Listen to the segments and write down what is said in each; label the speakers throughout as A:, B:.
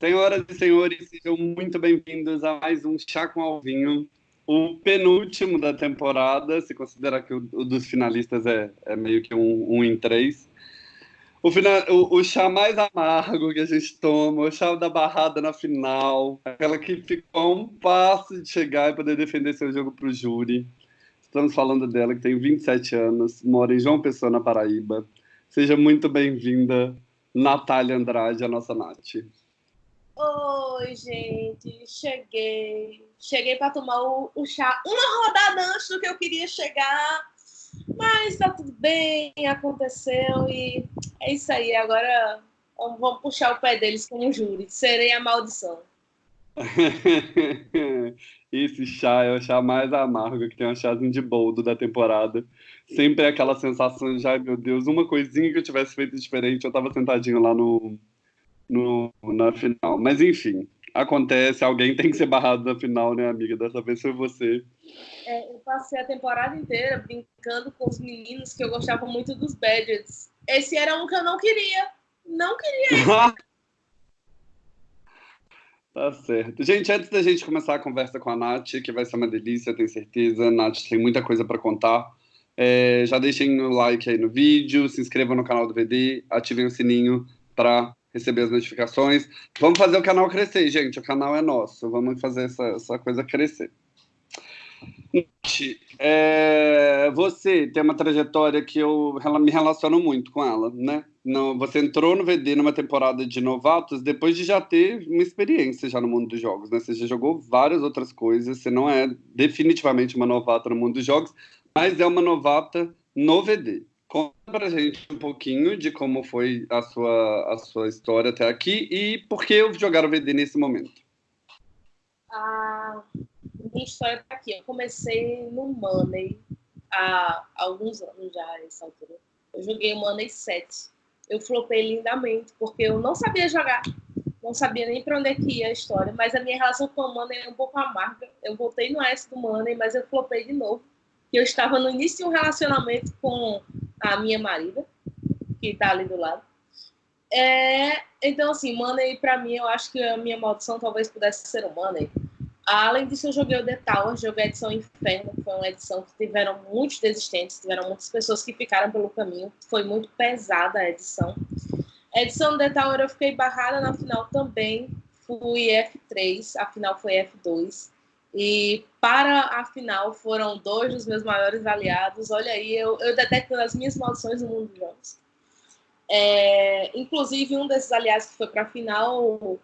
A: Senhoras e senhores, sejam muito bem-vindos a mais um Chá com Alvinho, o penúltimo da temporada, se considerar que o, o dos finalistas é, é, meio que um, um em três. O, final, o, o, chá mais amargo que a gente toma, o chá da barrada na final, aquela que ficou a um passo de chegar e poder defender seu jogo para o júri. Estamos falando dela, que tem 27 anos, mora em João Pessoa, na Paraíba. Seja muito bem-vinda, Natália Andrade, a nossa Nath.
B: Oi, gente, cheguei. Cheguei para tomar o, o, chá uma rodada antes do que eu queria chegar, mas tá tudo bem, aconteceu e é isso aí. Agora vamos, puxar o pé deles como júri. Serei a maldição.
A: Esse chá é o chá mais amargo, que tem um chazinho de boldo da temporada. Sempre é aquela sensação de, ai meu Deus, uma coisinha que eu tivesse feito diferente, eu tava sentadinho lá no, no, na final. Mas enfim, acontece, alguém tem que ser barrado na final, né, amiga? Dessa vez foi você.
B: É, eu passei a temporada inteira brincando com os meninos que eu gostava muito dos Badgers. Esse era um que eu não queria. Não queria
A: Tá certo. Gente, antes da gente começar a conversa com a Nath, que vai ser uma delícia, tenho certeza. Nath tem muita coisa para contar. É, já deixem o like aí no vídeo, se inscrevam no canal do VD, ativem o sininho para receber as notificações. Vamos fazer o canal crescer, gente. O canal é nosso. Vamos fazer essa, essa coisa crescer. É, você tem uma trajetória que eu me relaciono muito com ela, né? Não, você entrou no VD numa temporada de novatos depois de já ter uma experiência já no mundo dos jogos, né? Você já jogou várias outras coisas, você não é definitivamente uma novata no mundo dos jogos, mas é uma novata no VD. Conta pra gente um pouquinho de como foi a sua, a sua história até aqui e por que jogar o VD nesse momento.
B: A minha história tá aqui. Eu comecei no Money há alguns anos já, essa altura. Eu joguei o Money 7. Eu flopei lindamente, porque eu não sabia jogar. Não sabia nem para onde é que ia a história. Mas a minha relação com o Money é um pouco amarga. Eu voltei no S do Money, mas eu flopei de novo. Eu estava no início de um relacionamento com a minha marida, que está ali do lado. É, então, assim, Money, para mim, eu acho que a minha maldição talvez pudesse ser o Money. Além disso, eu joguei o The Tower, joguei a edição Inferno, que foi uma edição que tiveram muitos desistentes, tiveram muitas pessoas que ficaram pelo caminho, foi muito pesada a edição. A edição do The Tower eu fiquei barrada na final também, fui F3, a final foi F2. E para a final foram dois dos meus maiores aliados. Olha aí, eu, eu detecto as minhas maldições no mundo dos jogos. É, inclusive, um desses aliados que foi para a final,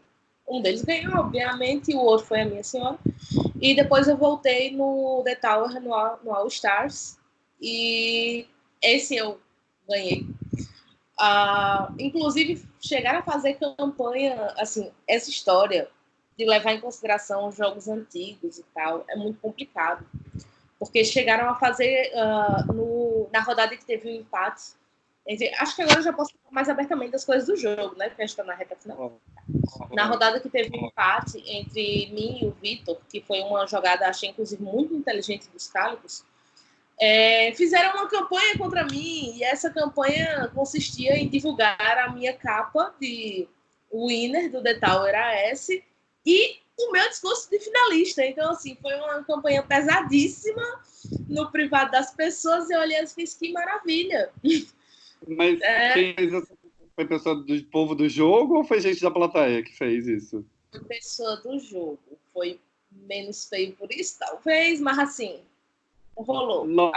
B: um deles ganhou, obviamente, o outro foi a minha senhora. E depois eu voltei no The Tower, no, no All Stars, e esse eu ganhei. Uh, inclusive, chegaram a fazer campanha, assim, essa história de levar em consideração os jogos antigos e tal, é muito complicado. Porque chegaram a fazer uh, no, na rodada que teve o um empate. Acho que agora eu já posso falar mais abertamente das coisas do jogo, né? Porque a gente está na reta final. Na rodada que teve um empate entre mim e o Vitor, que foi uma jogada, achei inclusive muito inteligente dos Cálicos, é, fizeram uma campanha contra mim e essa campanha consistia em divulgar a minha capa de winner do The Tower AS e o meu discurso de finalista. Então, assim, foi uma campanha pesadíssima no privado das pessoas. Eu olhei e fiz que maravilha.
A: Mas é... quem fez essa foi pessoa do povo do jogo ou foi gente da plateia que fez isso?
B: Foi pessoa do jogo. Foi menos feio por isso, talvez, mas assim, rolou.
A: Não,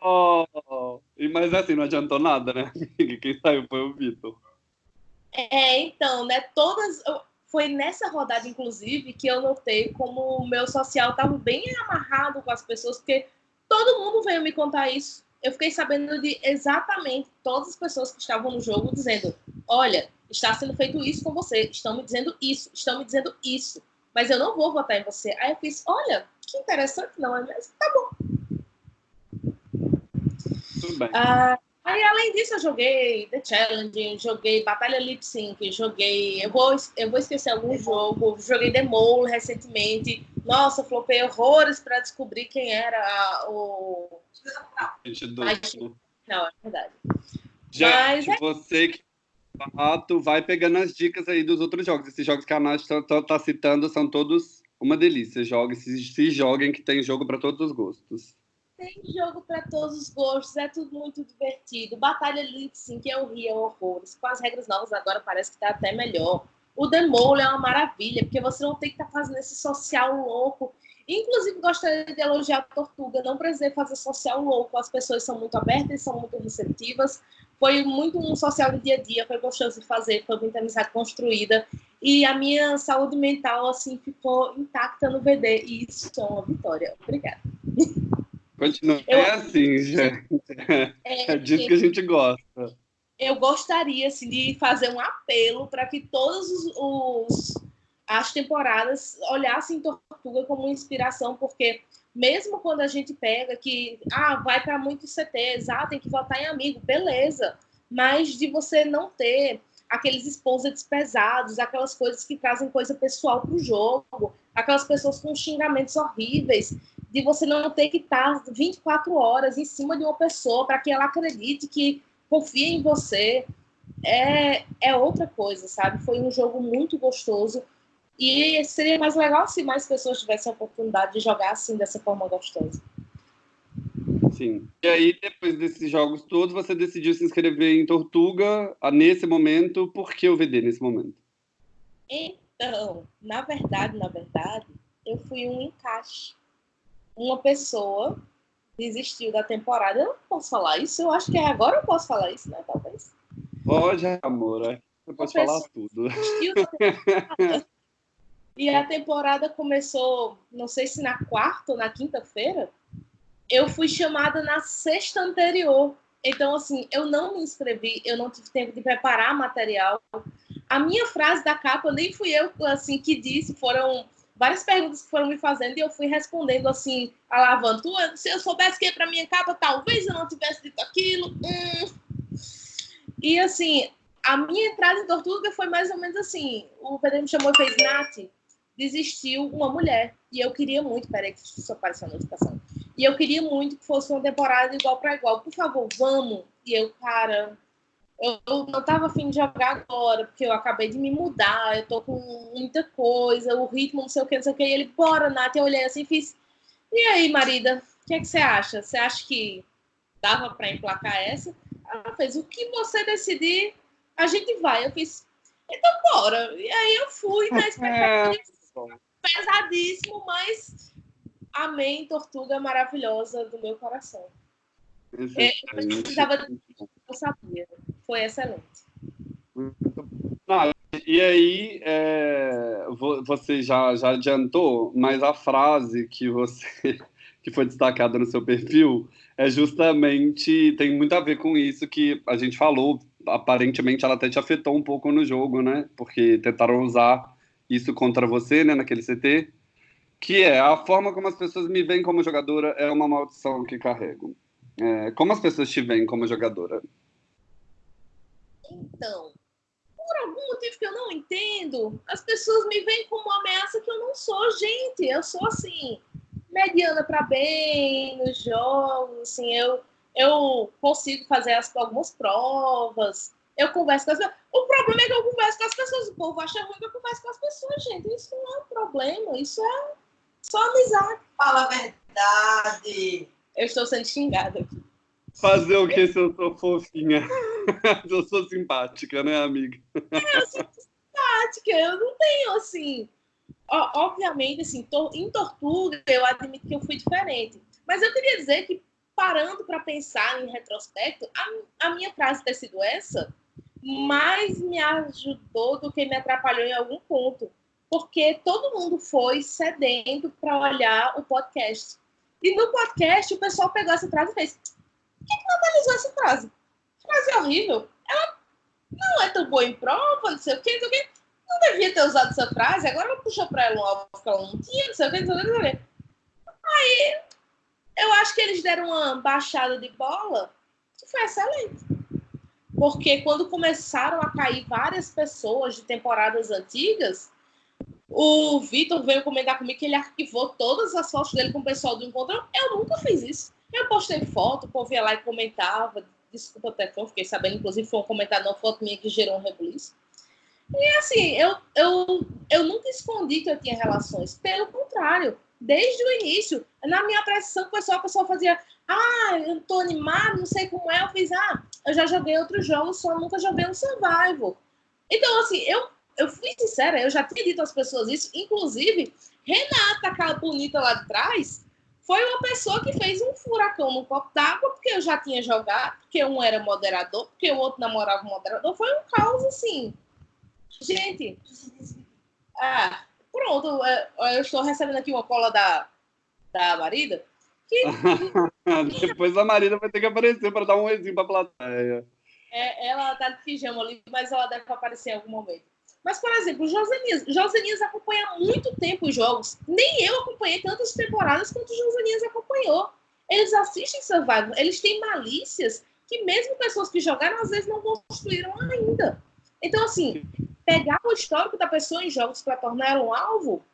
A: oh, mas assim, não adiantou nada, né? Quem saiu foi o Vitor.
B: É, então, né? Todas foi nessa rodada, inclusive, que eu notei como o meu social estava bem amarrado com as pessoas, porque todo mundo veio me contar isso. Eu fiquei sabendo de exatamente todas as pessoas que estavam no jogo dizendo: olha, está sendo feito isso com você, estão me dizendo isso, estão me dizendo isso, mas eu não vou votar em você. Aí eu fiz: olha, que interessante, não é mesmo? Tá bom.
A: Tudo bem.
B: Ah, Aí, além disso, eu joguei The Challenge, joguei Batalha Lip Sync, joguei. Eu vou, eu vou esquecer algum jogo, joguei The Mole recentemente. Nossa, flopei horrores para descobrir quem era o.
A: Não,
B: é verdade.
A: Já, Mas, é... você que fato, vai pegando as dicas aí dos outros jogos. Esses jogos que a Nath está tá, tá citando são todos uma delícia. Joguem, se, se joguem, que tem jogo para todos os gostos.
B: Tem jogo para todos os gostos, é tudo muito divertido. Batalha Lip Sync eu ria horrores. Com as regras novas agora parece que está até melhor. O Demole é uma maravilha, porque você não tem que estar tá fazendo esse social louco. Inclusive, gostaria de elogiar a Tortuga. Não precisei fazer social louco. As pessoas são muito abertas, são muito receptivas. Foi muito um social do dia a dia, foi gostoso de fazer, foi muita amizade construída. E a minha saúde mental, assim, ficou intacta no VD. E isso é uma vitória. Obrigada.
A: Continua eu, é assim, gente. É, é disso que a gente gosta
B: eu gostaria assim, de fazer um apelo para que todas as temporadas olhassem Tortuga como inspiração, porque mesmo quando a gente pega que ah, vai para muitos CTs, ah, tem que votar em amigo, beleza, mas de você não ter aqueles exposits pesados, aquelas coisas que trazem coisa pessoal para o jogo, aquelas pessoas com xingamentos horríveis, de você não ter que estar 24 horas em cima de uma pessoa para que ela acredite que confia em você, é, é outra coisa, sabe? Foi um jogo muito gostoso e seria mais legal se mais pessoas tivessem a oportunidade de jogar assim, dessa forma gostosa.
A: Sim. E aí, depois desses jogos todos, você decidiu se inscrever em Tortuga nesse momento. Por que o VD nesse momento?
B: Então, na verdade, na verdade, eu fui um encaixe. Uma pessoa desistiu da temporada. Eu não posso falar isso, eu acho que é agora eu posso falar isso, né? Talvez.
A: Pode, amor. É. Você pode falar tudo.
B: E a temporada começou, não sei se na quarta ou na quinta-feira. Eu fui chamada na sexta anterior. Então, assim, eu não me inscrevi, eu não tive tempo de preparar material. A minha frase da capa nem fui eu assim que disse, foram várias perguntas que foram me fazendo e eu fui respondendo assim, alavando. Se eu soubesse que ia para minha capa, talvez eu não tivesse dito aquilo. Hum. E assim, a minha entrada em Tortuga foi mais ou menos assim. O Pedro me chamou e fez, Nath, desistiu uma mulher. E eu queria muito, peraí que só apareceu a notificação. E eu queria muito que fosse uma temporada igual para igual. Por favor, vamos. E eu, cara, eu não estava afim de jogar agora, porque eu acabei de me mudar, eu tô com muita coisa, o ritmo, não sei o que, não sei o que. E ele, bora, Nath. Eu olhei assim e fiz. E aí, marida, o que, é que você acha? Você acha que dava para emplacar essa? Ela fez, o que você decidir, a gente vai. Eu fiz, então bora. E aí eu fui na expectativa pesadíssimo, mas amém, tortuga maravilhosa do meu coração. É, eu precisava, eu sabia foi excelente.
A: Não, e aí, é, você já, já adiantou, mas a frase que você que foi destacada no seu perfil é justamente tem muito a ver com isso que a gente falou. Aparentemente, ela até te afetou um pouco no jogo, né? Porque tentaram usar isso contra você, né, naquele CT, que é a forma como as pessoas me veem como jogadora é uma maldição que carrego. É, como as pessoas te veem como jogadora?
B: Então, por algum motivo que eu não entendo, as pessoas me veem como uma ameaça que eu não sou, gente. Eu sou assim, mediana para bem nos jogos, assim, eu eu consigo fazer as, algumas provas, eu converso com as pessoas. O problema é que eu converso com as pessoas. O povo acha ruim que eu converso com as pessoas, gente. Isso não é um problema, isso é só amizade.
C: Fala a verdade.
B: Eu estou sendo xingada aqui.
A: Fazer o que se eu sou fofinha? eu sou simpática, né, amiga?
B: É, eu sou simpática, eu não tenho assim. Obviamente, assim, em Tortuga, eu admito que eu fui diferente. Mas eu queria dizer que, parando para pensar em retrospecto, a, a minha frase ter sido essa mais me ajudou do que me atrapalhou em algum ponto. Porque todo mundo foi cedendo para olhar o podcast. E no podcast, o pessoal pegou essa frase e fez: que, que analisou essa frase? Frase horrível. Ela não é tão boa em prova, não sei o quê, não sei o quê. Não devia ter usado essa frase, agora ela puxou para ela um alvo que ela não tinha, não sei o não sei o quê, não sei o quê. Aí, eu acho que eles deram uma baixada de bola que foi excelente. Porque quando começaram a cair várias pessoas de temporadas antigas, o Vitor veio comentar comigo que ele arquivou todas as fotos dele com o pessoal do encontro. Eu nunca fiz isso. Eu postei foto, o povo ia lá e comentava, desculpa até que eu fiquei sabendo, inclusive foi um comentário na foto minha que gerou um rebuliço. E assim, eu, eu, eu nunca escondi que eu tinha relações. Pelo contrário, desde o início, na minha apreciação, foi só a pessoa fazia, ah, eu tô animado, não sei como é. Eu fiz, ah, eu já joguei outros jogos, só nunca joguei um survival. Então, assim, eu, eu fui sincera, eu já tinha dito às pessoas isso, inclusive, Renata, aquela bonita lá de trás, foi uma pessoa que fez um furacão no copo d'água, porque eu já tinha jogado, porque um era moderador, porque o outro namorava o moderador. Foi um caos, assim, Gente, ah, pronto, é, eu estou recebendo aqui uma cola da, da Marida. Que...
A: Depois a Marida vai ter que aparecer para dar um exemplo para a plateia.
B: É, ela está de pijama ali, mas ela deve aparecer em algum momento. Mas, por exemplo, Josenias. Josenias acompanha há muito tempo os jogos. Nem eu acompanhei tantas temporadas quanto Josenias acompanhou. Eles assistem Survival, eles têm malícias que mesmo pessoas que jogaram às vezes não construíram ainda. Então, assim, pegar o histórico da pessoa em jogos para tornar um alvo,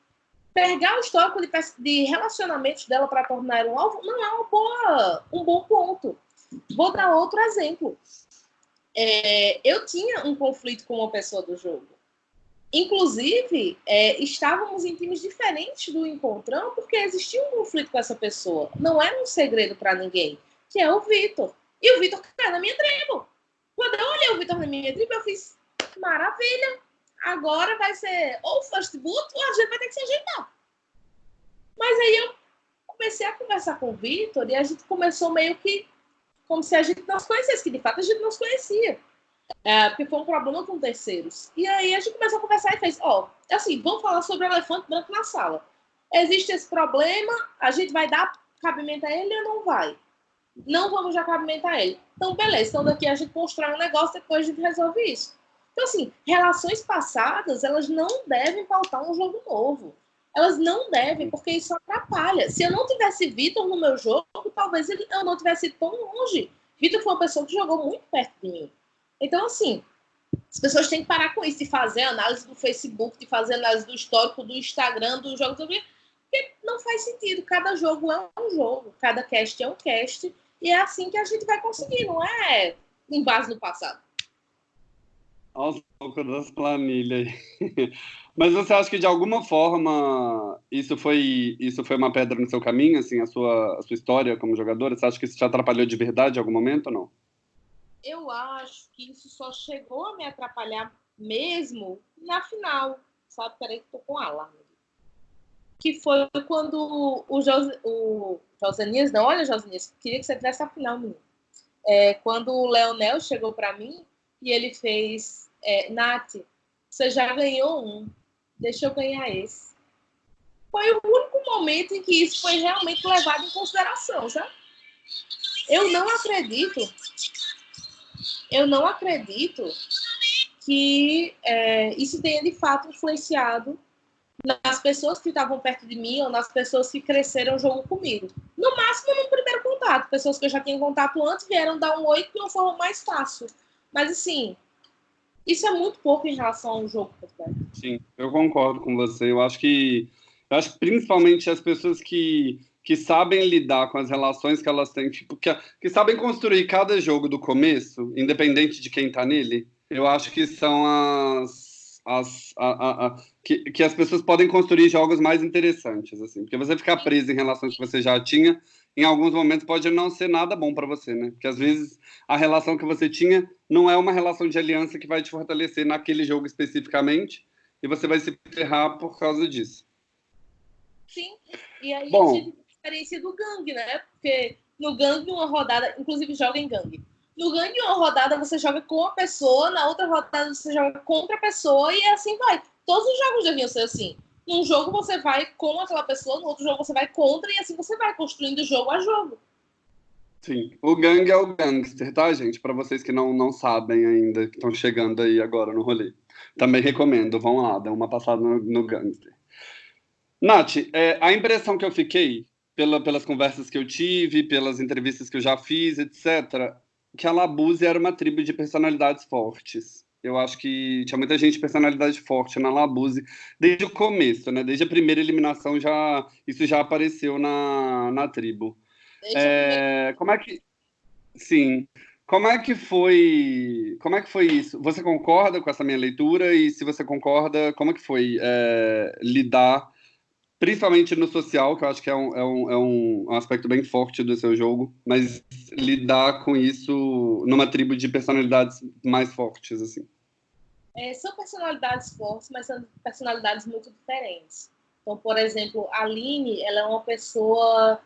B: pegar o histórico de, de relacionamentos dela para tornar um alvo, não é uma boa, um bom ponto. Vou dar outro exemplo. É, eu tinha um conflito com uma pessoa do jogo. Inclusive, é, estávamos em times diferentes do encontrão porque existia um conflito com essa pessoa. Não era um segredo para ninguém, que é o Vitor. E o Vitor caiu na minha tribo. Quando eu olhei o Vitor na minha tribo, eu fiz, maravilha. Agora vai ser ou first boot ou a gente vai ter que se ajeitar. Mas aí eu comecei a conversar com o Vitor e a gente começou meio que como se a gente não se conhecesse, que de fato a gente não se conhecia. É, porque foi um problema com terceiros. E aí a gente começou a conversar e fez, ó, oh, assim, vamos falar sobre o elefante branco na sala. Existe esse problema, a gente vai dar cabimento a ele ou não vai? Não vamos dar cabimento a ele. Então, beleza, então daqui a gente constrói um negócio, depois a gente resolve isso. Então, assim, relações passadas, elas não devem faltar um jogo novo. Elas não devem, porque isso atrapalha. Se eu não tivesse Vitor no meu jogo, talvez ele, eu não tivesse ido tão longe. Vitor foi uma pessoa que jogou muito perto de mim. Então, assim, as pessoas têm que parar com isso, de fazer análise do Facebook, de fazer análise do histórico, do Instagram, do jogo, porque não faz sentido. Cada jogo é um jogo, cada cast é um cast, e é assim que a gente vai conseguir, não é em base no passado
A: aos poucos das planilhas. Mas você acha que de alguma forma isso foi isso foi uma pedra no seu caminho, assim, a sua a sua história como jogadora? Você acha que isso te atrapalhou de verdade em algum momento ou não?
B: Eu acho que isso só chegou a me atrapalhar mesmo na final, sabe? Peraí que tô com alarme. Que foi quando o, Jos, o Josenias, não, olha Josenias, queria que você tivesse a final, menino. É, quando o Leonel chegou para mim e ele fez, é, Nath, você já ganhou um, deixa eu ganhar esse. Foi o único momento em que isso foi realmente levado em consideração, sabe? Eu não acredito, eu não acredito que é, isso tenha de fato influenciado nas pessoas que estavam perto de mim ou nas pessoas que cresceram o jogo comigo. No máximo, no primeiro contato. Pessoas que eu já tinha contato antes vieram dar um oi de uma forma mais fácil. Mas, assim, isso é muito pouco em relação ao jogo completo.
A: Sim, eu concordo com você. Eu acho que, eu acho que principalmente as pessoas que, que sabem lidar com as relações que elas têm, tipo, que, que sabem construir cada jogo do começo, independente de quem está nele, eu acho que são as. As, a, a, a, que, que as pessoas podem construir jogos mais interessantes, assim, porque você ficar preso em relações que você já tinha, em alguns momentos pode não ser nada bom para você, né? Porque às vezes a relação que você tinha não é uma relação de aliança que vai te fortalecer naquele jogo especificamente e você vai se ferrar por causa disso.
B: Sim, e aí Bom, experiência do gangue, né? Porque no gangue, uma rodada, inclusive joga em gangue. No gangue, uma rodada você joga com a pessoa, na outra rodada você joga contra a pessoa e assim vai. Todos os jogos deviam ser assim. Num jogo você vai com aquela pessoa, no outro jogo você vai contra, e assim você vai construindo jogo a jogo.
A: Sim, o gangue é o gangster, tá, gente? Para vocês que não, não sabem ainda, que estão chegando aí agora no rolê. Também recomendo, vão lá, dão uma passada no, no gangster. Nath, é, a impressão que eu fiquei, pela, pelas conversas que eu tive, pelas entrevistas que eu já fiz, etc., que a Labuse era uma tribo de personalidades fortes. Eu acho que tinha muita gente de personalidade forte na Labuse desde o começo, né? Desde a primeira eliminação já isso já apareceu na, na tribo. É, como é que sim? Como é que foi? Como é que foi isso? Você concorda com essa minha leitura? E se você concorda, como é que foi é, lidar, principalmente no social, que eu acho que é um, é, um, é um aspecto bem forte do seu jogo, mas lidar com isso numa tribo de personalidades mais fortes, assim?
B: É, são personalidades fortes, mas são personalidades muito diferentes. Então, por exemplo, a Aline, ela é uma pessoa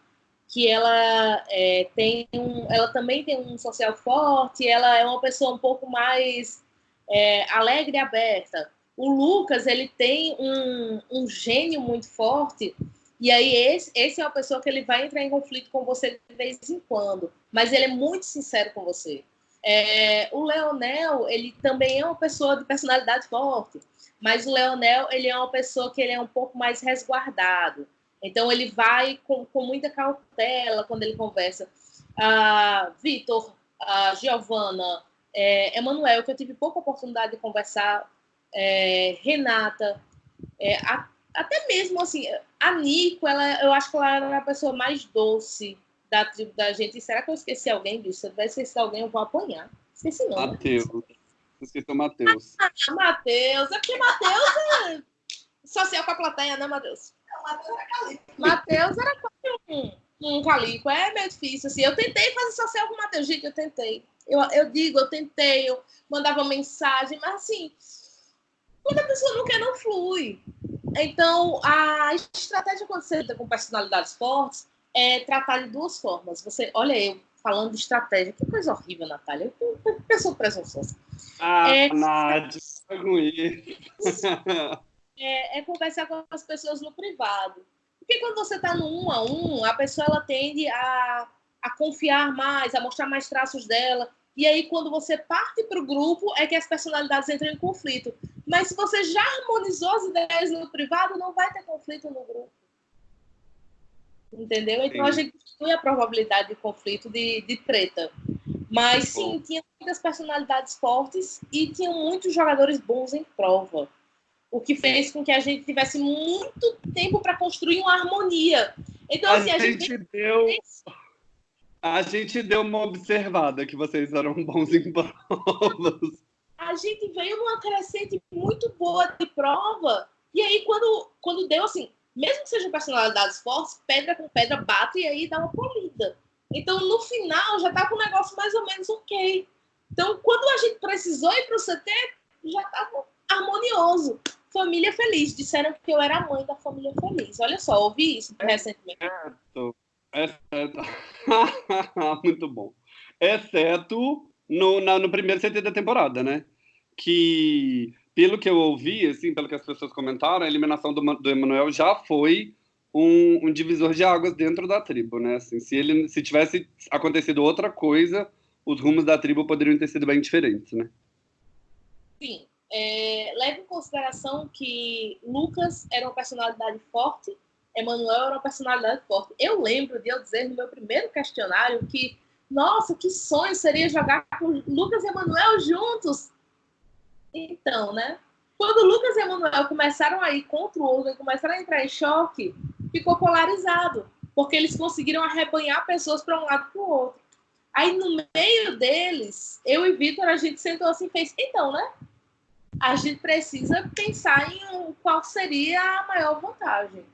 B: que ela é, tem um, ela também tem um social forte, ela é uma pessoa um pouco mais é, alegre e aberta. O Lucas, ele tem um, um gênio muito forte, e aí esse, esse é uma pessoa que ele vai entrar em conflito com você de vez em quando, mas ele é muito sincero com você. É, o Leonel, ele também é uma pessoa de personalidade forte, mas o Leonel, ele é uma pessoa que ele é um pouco mais resguardado. Então, ele vai com, com muita cautela quando ele conversa. Ah, Vitor, ah, Giovana, é, Emanuel, que eu tive pouca oportunidade de conversar, é, Renata, é, a, até mesmo assim, a Nico, ela, eu acho que ela era a pessoa mais doce da tribo da gente. E será que eu esqueci alguém disso? Se eu tiver esquecido alguém, eu vou apanhar. Esqueci não.
A: Matheus. Né? Esqueceu Matheus.
B: Ah, Matheus. É porque Matheus é social com a plateia, né, Matheus? Matheus era um, um calico. É meio difícil, assim. Eu tentei fazer social com o Matheus, gente, eu tentei. Eu, eu digo, eu tentei, eu mandava mensagem, mas assim, quando a pessoa não quer, não flui. Então, a estratégia quando você lida com personalidades fortes é tratar de duas formas. Você, olha eu falando de estratégia, que coisa horrível, Natália. Eu, eu, pessoa presunçosa.
A: Ah, é, Nádia,
B: é, é conversar com as pessoas no privado. Porque quando você está no um a um, a pessoa ela tende a, a confiar mais, a mostrar mais traços dela. E aí, quando você parte para o grupo, é que as personalidades entram em conflito. Mas se você já harmonizou as ideias no privado, não vai ter conflito no grupo. Entendeu? Então sim. a gente diminui a probabilidade de conflito de, de treta. Mas sim, tinha muitas personalidades fortes e tinha muitos jogadores bons em prova o que fez com que a gente tivesse muito tempo para construir uma harmonia. Então,
A: a assim, a gente, gente deu. A gente deu uma observada que vocês eram bons em provas.
B: A gente veio numa crescente muito boa de prova. E aí, quando, quando deu assim, mesmo que sejam personalidades fortes, pedra com pedra bate e aí dá uma polida. Então, no final, já tá com o negócio mais ou menos ok. Então, quando a gente precisou ir para o CT, já estava harmonioso. Família Feliz. Disseram que eu era a mãe da Família Feliz. Olha só, ouvi isso é recentemente.
A: Certo. Exceto. Muito bom. Exceto no, na, no primeiro CT da temporada, né? Que, pelo que eu ouvi, assim, pelo que as pessoas comentaram, a eliminação do, do Emanuel já foi um, um, divisor de águas dentro da tribo, né? Assim, se ele se tivesse acontecido outra coisa, os rumos da tribo poderiam ter sido bem diferentes, né?
B: Sim, é, leve em consideração que Lucas era uma personalidade forte, Emanuel era uma personalidade forte. Eu lembro de eu dizer no meu primeiro questionário que, nossa, que sonho seria jogar com Lucas e Emanuel juntos. Então, né? Quando Lucas e Emanuel começaram a ir contra o outro, começaram a entrar em choque, ficou polarizado, porque eles conseguiram arrebanhar pessoas para um lado para o outro. Aí, no meio deles, eu e Vitor, a gente sentou assim e fez, então, né? a gente precisa pensar em qual seria a maior vantagem.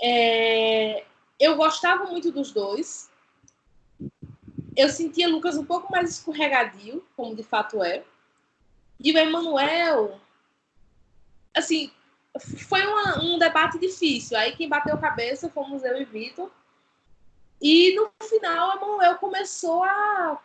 B: É, eu gostava muito dos dois. Eu sentia Lucas um pouco mais escorregadio, como de fato é. E o Emanuel, assim, foi uma, um debate difícil. Aí quem bateu cabeça fomos eu e Vitor. E no final, o Emanuel começou a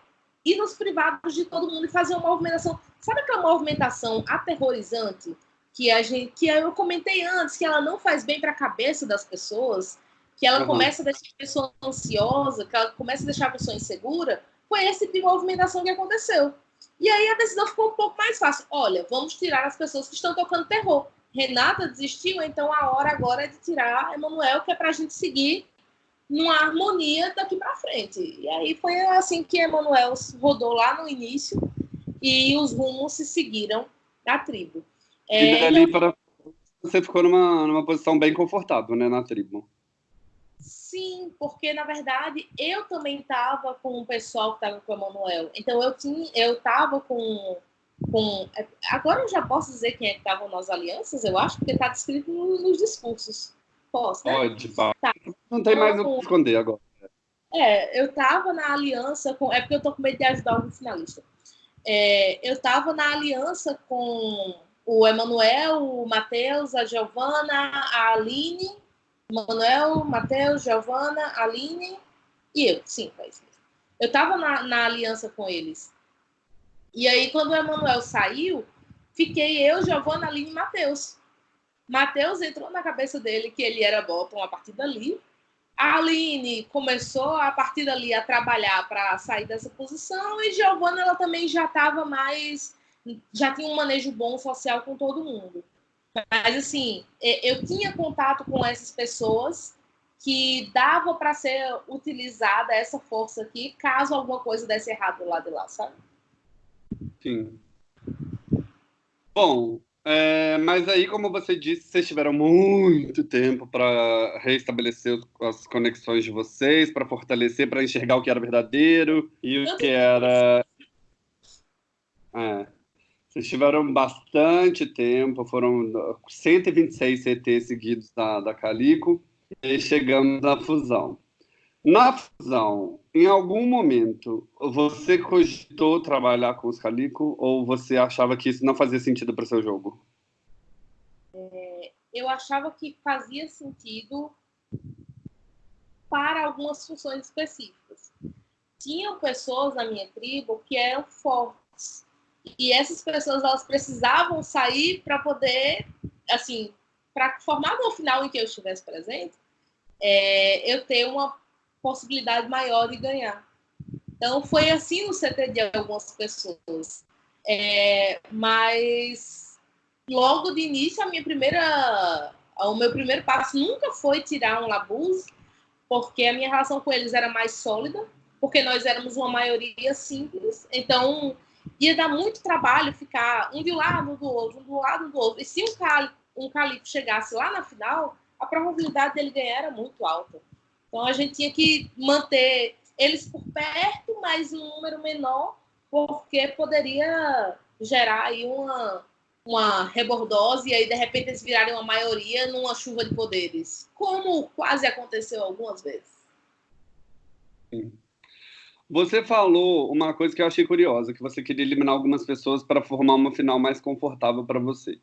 B: ir nos privados de todo mundo e fazer uma movimentação. Sabe aquela movimentação aterrorizante que a gente, que eu comentei antes, que ela não faz bem para a cabeça das pessoas, que ela uhum. começa a deixar a pessoa ansiosa, que ela começa a deixar a pessoa insegura? Foi esse tipo de movimentação que aconteceu. E aí a decisão ficou um pouco mais fácil. Olha, vamos tirar as pessoas que estão tocando terror. Renata desistiu, então a hora agora é de tirar Emanuel, que é para a gente seguir numa harmonia daqui para frente. E aí foi assim que Emanuel rodou lá no início e os rumos se seguiram da tribo.
A: É, e dali para você ficou numa, numa posição bem confortável, né, na tribo.
B: Sim, porque na verdade eu também estava com o pessoal que estava com o Emanuel. Então eu tinha, eu estava com, com. Agora eu já posso dizer quem é que estavam nas alianças, eu acho, porque está descrito nos discursos. Posso, né?
A: Pode. Tá. Não tem mais o que esconder agora.
B: É, eu estava na aliança com. É porque eu tô com medo de ajudar o finalista. É, eu estava na aliança com o Emanuel, o Matheus, a Giovana, a Aline Manuel, Matheus, Giovana, Aline e eu. Sim, foi isso mesmo. Eu estava na, na aliança com eles. E aí, quando o Emanuel saiu, fiquei eu, Giovana, Aline e Matheus. Matheus entrou na cabeça dele que ele era bottom a partir dali. A Aline começou a partir dali a trabalhar para sair dessa posição e Giovana ela também já estava mais já tinha um manejo bom social com todo mundo. Mas, assim, eu tinha contato com essas pessoas que dava para ser utilizada essa força aqui, caso alguma coisa desse errado do lado de lá, sabe?
A: Sim. Bom, é, mas aí, como você disse, vocês tiveram muito tempo para reestabelecer as conexões de vocês, para fortalecer, para enxergar o que era verdadeiro e o que era. É. Vocês tiveram bastante tempo, foram 126 CT seguidos da, da Calico, e chegamos na fusão. Na fusão, em algum momento, você cogitou trabalhar com os Calico ou você achava que isso não fazia sentido para o seu jogo?
B: É, eu achava que fazia sentido para algumas funções específicas. Tinham pessoas na minha tribo que eram fortes e essas pessoas elas precisavam sair para poder, assim, para formar no final em que eu estivesse presente, é, eu ter uma possibilidade maior de ganhar. Então foi assim no CT de algumas pessoas. É, mas logo de início a minha primeira, o meu primeiro passo nunca foi tirar um labuz, porque a minha relação com eles era mais sólida, porque nós éramos uma maioria simples. Então ia dar muito trabalho ficar um de um lado, do outro, um do lado, do outro. E se um, cali, um calico chegasse lá na final, a probabilidade dele ganhar era muito alta. Então a gente tinha que manter eles por perto, mas um número menor, porque poderia gerar aí uma, uma rebordose e aí de repente eles virarem uma maioria numa chuva de poderes, como quase aconteceu algumas vezes.
A: Sim. Você falou uma coisa que eu achei curiosa, que você queria eliminar algumas pessoas para formar uma final mais confortável para você.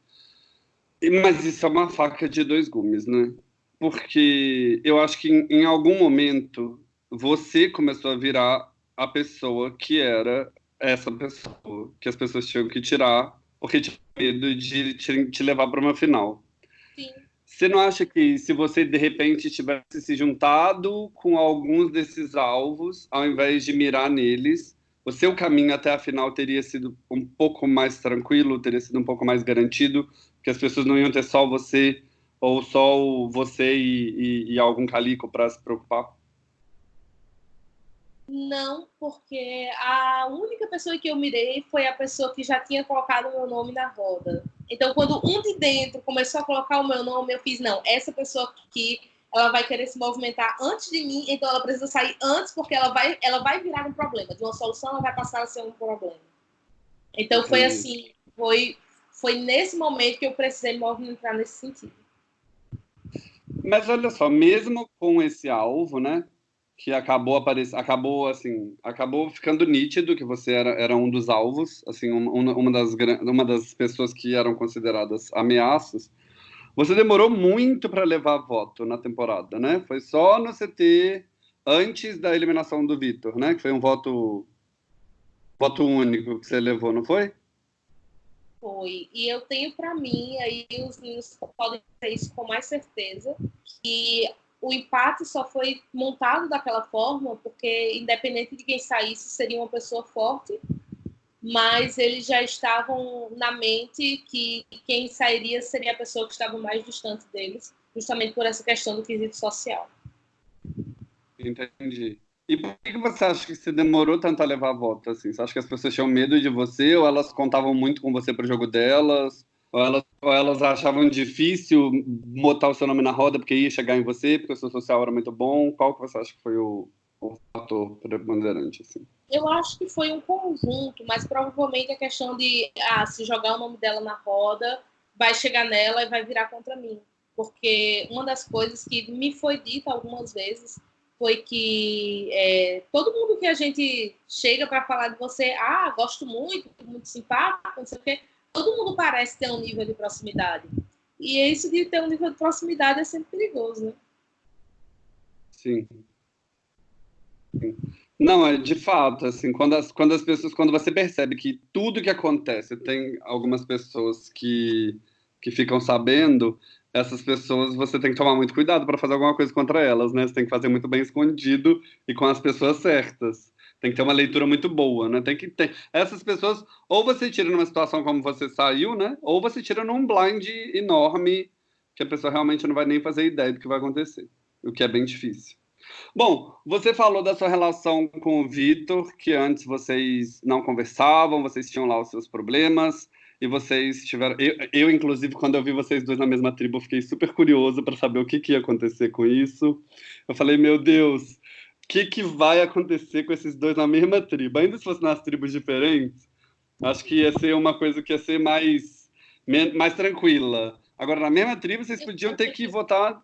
A: Mas isso é uma faca de dois gumes, né? Porque eu acho que em, em algum momento você começou a virar a pessoa que era essa pessoa que as pessoas tinham que tirar porque tinha medo de te, te levar para uma final. Você não acha que se você de repente tivesse se juntado com alguns desses alvos, ao invés de mirar neles, o seu caminho até a final teria sido um pouco mais tranquilo, teria sido um pouco mais garantido, que as pessoas não iam ter só você ou só você e, e, e algum calico para se preocupar?
B: Não, porque a única pessoa que eu mirei foi a pessoa que já tinha colocado meu nome na roda. Então, quando um de dentro começou a colocar o meu nome, eu fiz, não, essa pessoa aqui, ela vai querer se movimentar antes de mim, então ela precisa sair antes, porque ela vai, ela vai virar um problema. De uma solução, ela vai passar a ser um problema. Então, foi Sim. assim, foi, foi nesse momento que eu precisei me movimentar nesse sentido.
A: Mas olha só, mesmo com esse alvo, né, que acabou aparecendo, acabou assim, acabou ficando nítido que você era, era um dos alvos, assim, uma, uma, das, uma das pessoas que eram consideradas ameaças. Você demorou muito para levar voto na temporada, né? Foi só no CT antes da eliminação do Vitor, né? Que foi um voto voto único que você levou, não foi?
B: Foi. E eu tenho para mim, aí os meninos podem ter isso com mais certeza, que o empate só foi montado daquela forma porque, independente de quem saísse, seria uma pessoa forte, mas eles já estavam na mente que quem sairia seria a pessoa que estava mais distante deles, justamente por essa questão do quesito social.
A: Entendi. E por que você acha que você demorou tanto a levar a volta? Assim? Você acha que as pessoas tinham medo de você ou elas contavam muito com você para o jogo delas? Ou elas, ou elas achavam difícil botar o seu nome na roda porque ia chegar em você, porque o seu social era muito bom? Qual que você acha que foi o, o fator preponderante? Assim?
B: Eu acho que foi um conjunto, mas provavelmente a questão de ah, se jogar o nome dela na roda, vai chegar nela e vai virar contra mim. Porque uma das coisas que me foi dita algumas vezes foi que é, todo mundo que a gente chega para falar de você, ah, gosto muito, muito simpático, não sei o quê, todo mundo parece ter um nível de proximidade. E isso de ter um nível de proximidade é sempre perigoso, né?
A: Sim. Não, é de fato, assim, quando as, quando as pessoas, quando você percebe que tudo que acontece, tem algumas pessoas que, que ficam sabendo, essas pessoas você tem que tomar muito cuidado para fazer alguma coisa contra elas, né? Você tem que fazer muito bem escondido e com as pessoas certas. Tem que ter uma leitura muito boa, né? Tem que ter. Essas pessoas, ou você tira numa situação como você saiu, né? Ou você tira num blind enorme que a pessoa realmente não vai nem fazer ideia do que vai acontecer, o que é bem difícil. Bom, você falou da sua relação com o Vitor, que antes vocês não conversavam, vocês tinham lá os seus problemas e vocês tiveram. Eu, eu, inclusive, quando eu vi vocês dois na mesma tribo, fiquei super curioso para saber o que, que ia acontecer com isso. Eu falei, meu Deus, que, que vai acontecer com esses dois na mesma tribo. Ainda se fosse nas tribos diferentes, acho que ia ser uma coisa que ia ser mais, mais tranquila. Agora, na mesma tribo, vocês podiam ter que votar.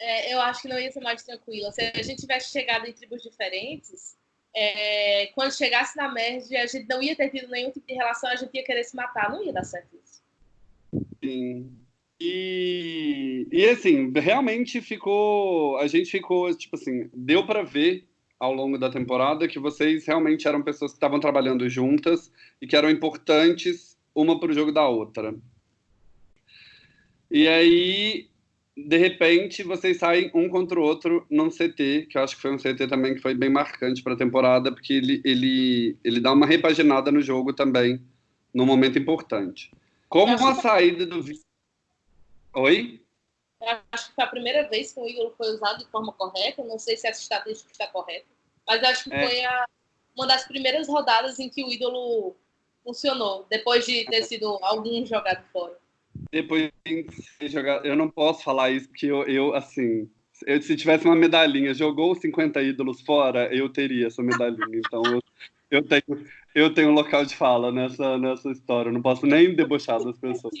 B: É, eu acho que não ia ser mais tranquila. Se a gente tivesse chegado em tribos diferentes, é, quando chegasse na merge, a gente não ia ter tido nenhum tipo de relação, a gente ia querer se matar. Não ia dar certo isso.
A: Sim. E, e assim, realmente ficou. A gente ficou, tipo assim, deu para ver ao longo da temporada que vocês realmente eram pessoas que estavam trabalhando juntas e que eram importantes uma para o jogo da outra. E aí, de repente, vocês saem um contra o outro num CT, que eu acho que foi um CT também que foi bem marcante para a temporada, porque ele, ele, ele dá uma repaginada no jogo também, num momento importante. Como a saída do Oi?
B: Eu acho que foi a primeira vez que o ídolo foi usado de forma correta. Não sei se essa estatística está correta, mas acho que é. foi a, uma das primeiras rodadas em que o ídolo funcionou, depois de ter sido algum jogado fora.
A: Depois de ser jogado, eu não posso falar isso porque eu, eu assim, eu, se tivesse uma medalhinha, jogou 50 ídolos fora, eu teria essa medalhinha. Então eu, eu tenho eu tenho um local de fala nessa nessa história. Eu não posso nem debochar das pessoas.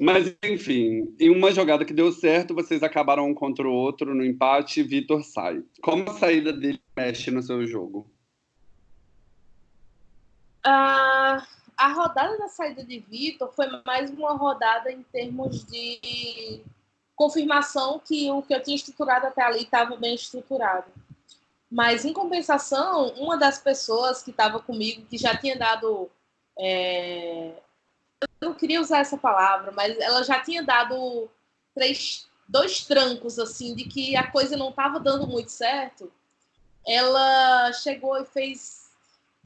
A: Mas, enfim, em uma jogada que deu certo, vocês acabaram um contra o outro no empate Vitor sai. Como a saída dele mexe no seu jogo?
B: Uh, a rodada da saída de Vitor foi mais uma rodada em termos de confirmação que o que eu tinha estruturado até ali estava bem estruturado. Mas, em compensação, uma das pessoas que estava comigo, que já tinha dado é, eu não queria usar essa palavra, mas ela já tinha dado três, dois trancos, assim, de que a coisa não estava dando muito certo. Ela chegou e fez,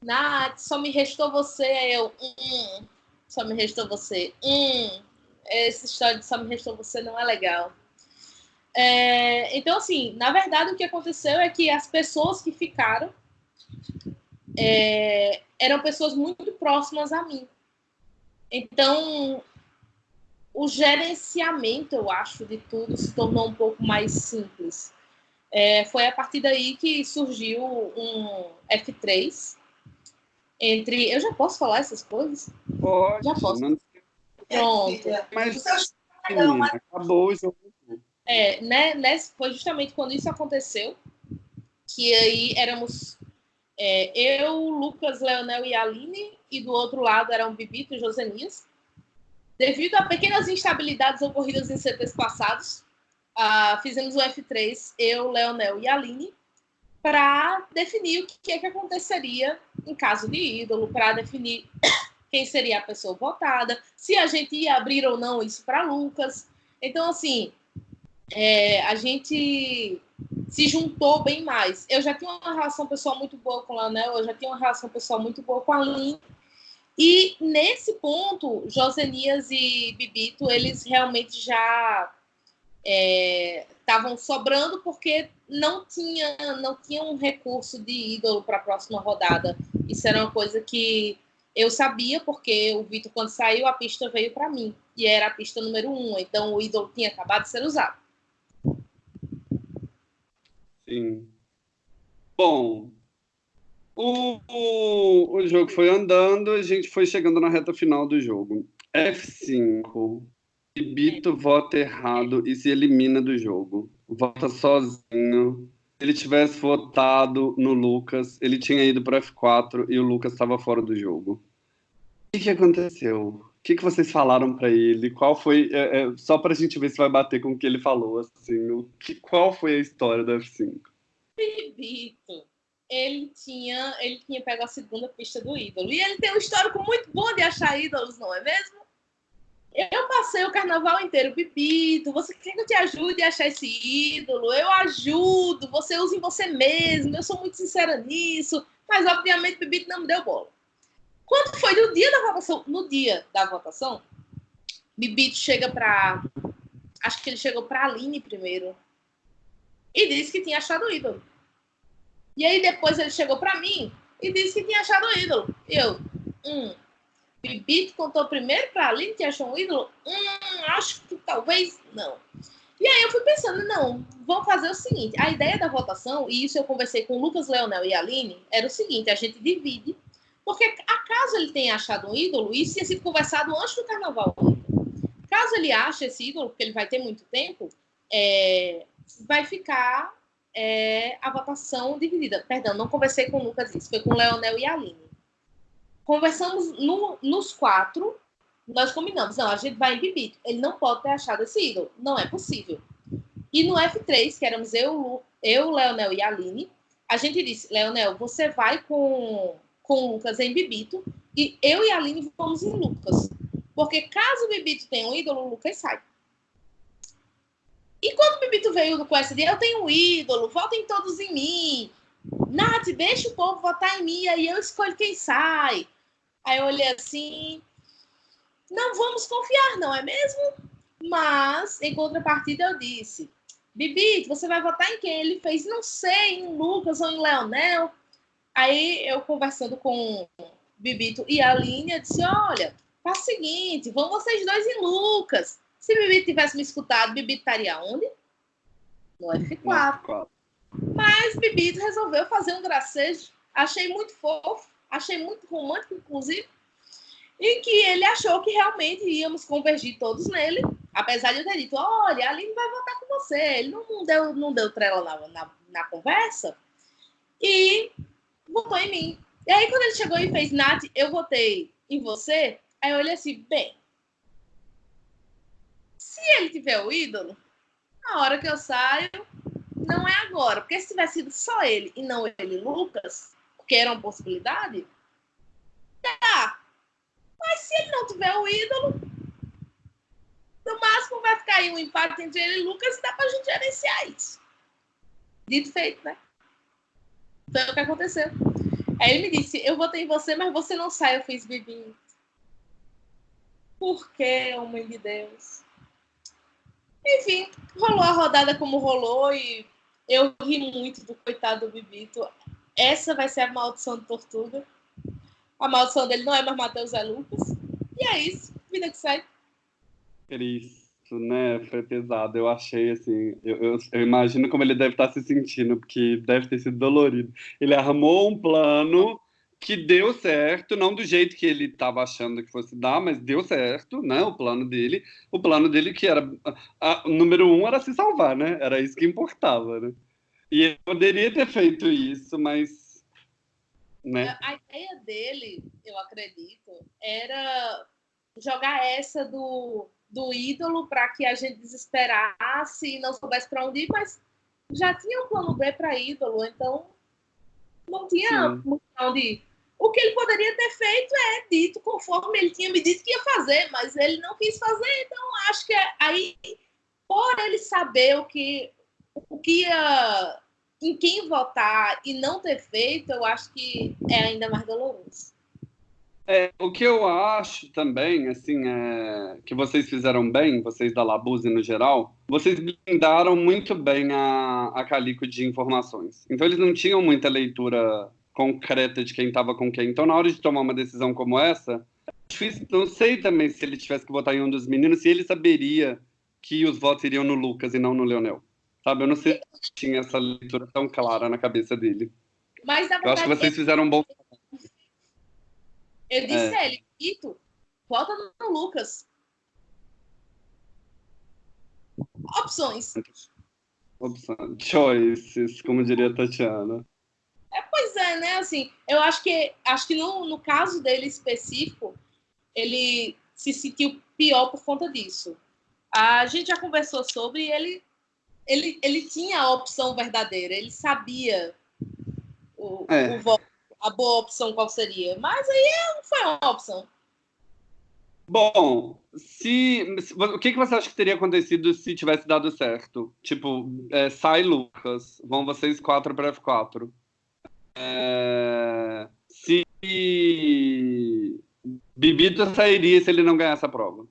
B: Nath, só me restou você. Eu, hum, só me restou você. Hum, essa história de só me restou você não é legal. É, então, assim, na verdade, o que aconteceu é que as pessoas que ficaram é, eram pessoas muito próximas a mim. Então, o gerenciamento, eu acho, de tudo se tornou um pouco mais simples. É, foi a partir daí que surgiu um F3 entre. Eu já posso falar essas coisas?
A: Pode.
B: Já posso.
A: Não...
B: Pronto.
A: Mas acabou o jogo.
B: É, né, né, foi justamente quando isso aconteceu que aí éramos é, eu, Lucas, Leonel e Aline, e do outro lado eram Bibito e Josenias. Devido a pequenas instabilidades ocorridas em CTs passados, uh, fizemos o F3, eu, Leonel e Aline, para definir o que é que aconteceria em caso de ídolo, para definir quem seria a pessoa votada, se a gente ia abrir ou não isso para Lucas. Então, assim, é, a gente se juntou bem mais. Eu já tinha uma relação pessoal muito boa com o Leonel, eu já tinha uma relação pessoal muito boa com a Lin. E nesse ponto, Josenias e Bibito, eles realmente já estavam é, sobrando porque não tinha, não tinha um recurso de ídolo para a próxima rodada. Isso era uma coisa que Eu sabia porque o Vitor, quando saiu, a pista veio para mim. E era a pista número um. Então o ídolo tinha acabado de ser usado.
A: Sim. Bom, o, o, o jogo foi andando, a gente foi chegando na reta final do jogo. F5. Bito vota errado e se elimina do jogo. Vota sozinho. Se ele tivesse votado no Lucas, ele tinha ido para F4 e o Lucas estava fora do jogo. O que, que aconteceu? O que, que vocês falaram para ele? Qual foi. É, é, só para a gente ver se vai bater com o que ele falou. Assim, o que, qual foi a história do F5?
B: Bito ele tinha, ele tinha pego a segunda pista do ídolo. E ele tem um histórico muito bom de achar ídolos, não é mesmo? Eu passei o carnaval inteiro, Bibito, você quer que eu te ajude a achar esse ídolo? Eu ajudo, você usa em você mesmo, eu sou muito sincera nisso, mas obviamente Bibito não me deu bola. Quando foi no dia da votação, no dia da votação, Bibito chega para acho que ele chegou para Aline primeiro e disse que tinha achado o ídolo. E aí depois ele chegou para mim e disse que tinha achado o ídolo. Eu, hum, Bibito contou primeiro para Aline que achou um ídolo? Hum, acho que talvez não. E aí eu fui pensando, não, vamos fazer o seguinte, a ideia da votação, e isso eu conversei com o Lucas Leonel e a Aline, era o seguinte, a gente divide, porque acaso ele tenha achado um ídolo, isso tinha sido conversado antes do carnaval. Caso ele ache esse ídolo, porque ele vai ter muito tempo, é, vai ficar é, a votação dividida. Perdão, não conversei com o Lucas isso, foi com o Leonel e a Aline. Conversamos no, nos quatro, nós combinamos, não, a gente vai em Bibito. Ele não pode ter achado esse ídolo. Não é possível. E no F3, que éramos eu, eu Leonel e a Aline, a gente disse, Leonel, você vai com, com o Lucas em Bibito e eu e a Aline vamos em Lucas. Porque caso o Bibito tenha um ídolo, o Lucas sai. E quando o Bibito veio com essa ideia, eu tenho um ídolo, votem todos em mim. Nath, deixa o povo votar em mim, aí eu escolho quem sai. Aí eu olhei assim, não vamos confiar, não é mesmo? Mas, em contrapartida, eu disse, Bibito, você vai votar em quem? Ele fez, não sei, em Lucas ou em Leonel. Aí eu conversando com Bibito e a Aline, eu disse, olha, faz o seguinte, vão vocês dois em Lucas. Se Bibi tivesse me escutado, Bibi estaria onde? No F4. Mas Bibi resolveu fazer um gracejo. Achei muito fofo, achei muito romântico, inclusive. Em que ele achou que realmente íamos convergir todos nele. Apesar de eu ter dito, olha, a Aline vai votar com você. Ele não, deu, não deu trela na, na, na conversa. E votou em mim. E aí, quando ele chegou e fez, Nath, eu votei em você. Aí eu olhei assim, bem, se ele tiver o ídolo, na hora que eu saio, não é agora. Porque se tivesse sido só ele e não ele Lucas, que era uma possibilidade, tá. Mas se ele não tiver o ídolo, no máximo vai ficar aí um empate entre ele e Lucas e dá pra gente gerenciar isso. Dito feito, né? Foi o que aconteceu. Aí ele me disse, eu votei em você, mas você não sai. Eu fiz bebinho. Por que, homem de Deus? Enfim, rolou a rodada como rolou e eu ri muito do coitado do Bibito. Essa vai ser a maldição do Tortuga. A maldição dele não é mais Matheus, é Lucas. E é isso, vida que sai.
A: Isso, né? Foi pesado. Eu achei assim. Eu, eu, eu, imagino como ele deve estar se sentindo, porque deve ter sido dolorido. Ele armou um plano que deu certo, não do jeito que ele estava achando que fosse dar, mas deu certo, né? O plano dele, o plano dele que era, a, a, número um era se salvar, né? Era isso que importava, né? E ele poderia ter feito isso, mas, né?
B: A ideia dele, eu acredito, era jogar essa do, do ídolo para que a gente desesperasse e não soubesse para onde ir, mas já tinha um plano B para ídolo, então não tinha muito onde ir. O que ele poderia ter feito é dito conforme ele tinha me dito que ia fazer, mas ele não quis fazer, então acho que aí, por ele saber o que, o que ia, em quem votar e não ter feito, eu acho que é ainda mais doloroso.
A: É, o que eu acho também, assim, é que vocês fizeram bem, vocês da Labuse no geral, vocês blindaram muito bem a, a Calico de informações. Então eles não tinham muita leitura concreta de quem estava com quem. Então, na hora de tomar uma decisão como essa, difícil, não sei também se ele tivesse que votar em um dos meninos, se ele saberia que os votos iriam no Lucas e não no Leonel. Sabe? Eu não sei se tinha essa leitura tão clara na cabeça dele.
B: Mas, na verdade,
A: eu acho que vocês fizeram um bom.
B: Eu disse é. a ele, Ito, vota no Lucas. Opções.
A: Opções. Choices, como diria a Tatiana.
B: É, pois é, né? Assim, eu acho que acho que no, no caso dele específico, ele se sentiu pior por conta disso. A gente já conversou sobre ele ele, ele tinha a opção verdadeira, ele sabia o, é. o voto, a boa opção qual seria, mas aí não foi uma opção.
A: Bom, se, o que, que você acha que teria acontecido se tivesse dado certo? Tipo, é, sai Lucas, vão vocês quatro para F4. É, se Bibito sairia se ele não ganhasse a prova?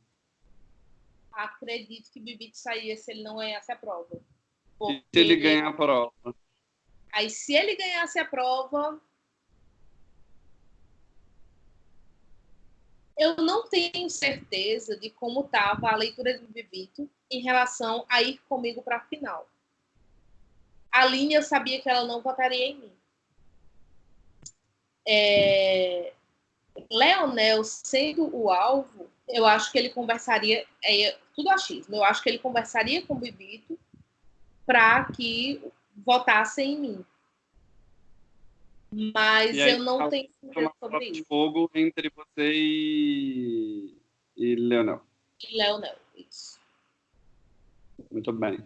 B: Acredito que Bibito sairia se ele não ganhasse a prova.
A: Porque... Se ele ganhar a prova.
B: Aí, se ele ganhasse a prova, eu não tenho certeza de como estava a leitura do Bibito em relação a ir comigo para a final. A Aline, eu sabia que ela não votaria em mim. É... Leonel sendo o alvo, eu acho que ele conversaria, é, tudo achismo, eu acho que ele conversaria com o Bibito para que votassem em mim. Mas aí, eu não tenho certeza sobre isso.
A: fogo entre você e, e Leonel.
B: E Leonel, isso.
A: Muito bem.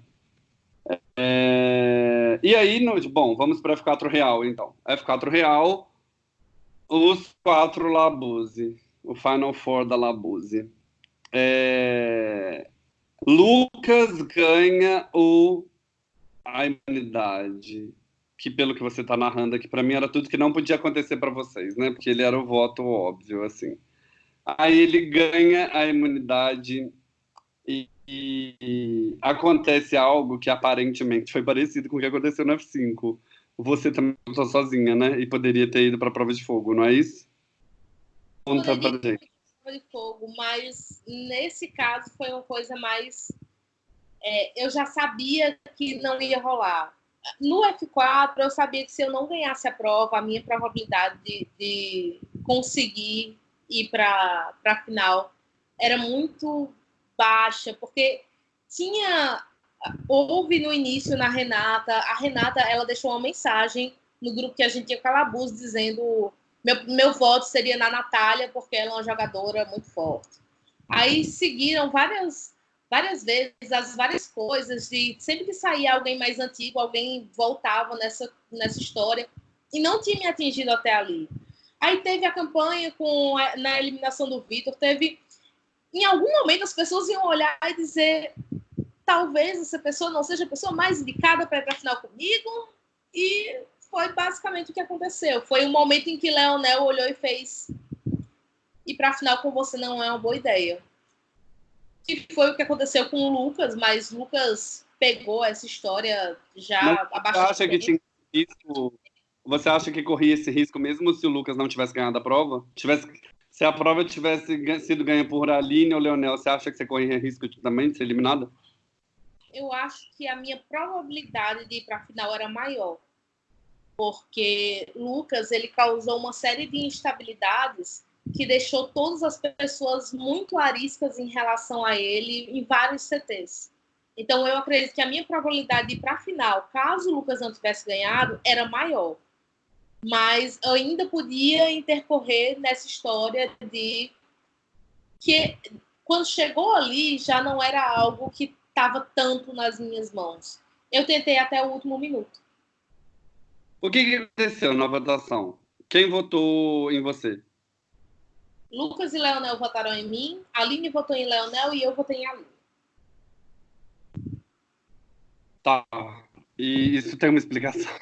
A: É... E aí, no... bom, vamos para F4 Real, então. F4 Real, os quatro Labuse. O Final Four da Labuse. É... Lucas ganha o a imunidade que pelo que você está narrando aqui para mim era tudo que não podia acontecer para vocês, né? Porque ele era o voto óbvio, assim. Aí ele ganha a imunidade e, e, acontece algo que aparentemente foi parecido com o que aconteceu no F5. Você também está sozinha, né? E poderia ter ido para a prova de fogo, não é isso?
B: Conta pra gente. De fogo, mas nesse caso foi uma coisa mais. É, eu já sabia que não ia rolar no F4, eu sabia que se eu não ganhasse a prova, a minha probabilidade de, de conseguir ir para a final era muito baixa, porque tinha. Houve no início na Renata, a Renata ela deixou uma mensagem no grupo que a gente tinha Calabuz dizendo meu, meu voto seria na Natália, porque ela é uma jogadora muito forte. Aí seguiram várias várias vezes as várias coisas de sempre que saía alguém mais antigo, alguém voltava nessa nessa história e não tinha me atingido até ali. Aí teve a campanha com na eliminação do Vitor, teve em algum momento as pessoas iam olhar e dizer talvez essa pessoa não seja a pessoa mais indicada para para a final comigo e foi basicamente o que aconteceu. Foi um momento em que Leonel olhou e fez ir para a final com você não é uma boa ideia que foi o que aconteceu com o Lucas, mas Lucas pegou essa história já
A: abaixo. Você acha que tinha risco? Você acha que corria esse risco mesmo se o Lucas não tivesse ganhado a prova? Tivesse, se a prova tivesse sido ganha por Aline ou Leonel, você acha que você corria risco também de ser eliminada?
B: Eu acho que a minha probabilidade de ir para a final era maior, porque Lucas ele causou uma série de instabilidades que deixou todas as pessoas muito ariscas em relação a ele em vários CTs. Então, eu acredito que a minha probabilidade de ir para a final, caso o Lucas não tivesse ganhado, era maior. Mas eu ainda podia intercorrer nessa história de que, quando chegou ali, já não era algo que estava tanto nas minhas mãos. Eu tentei até o último minuto.
A: O que, que aconteceu na votação? Quem votou em você?
B: Lucas e Leonel votaram em mim, Aline votou em Leonel e eu votei em Aline.
A: Tá. E isso tem uma explicação?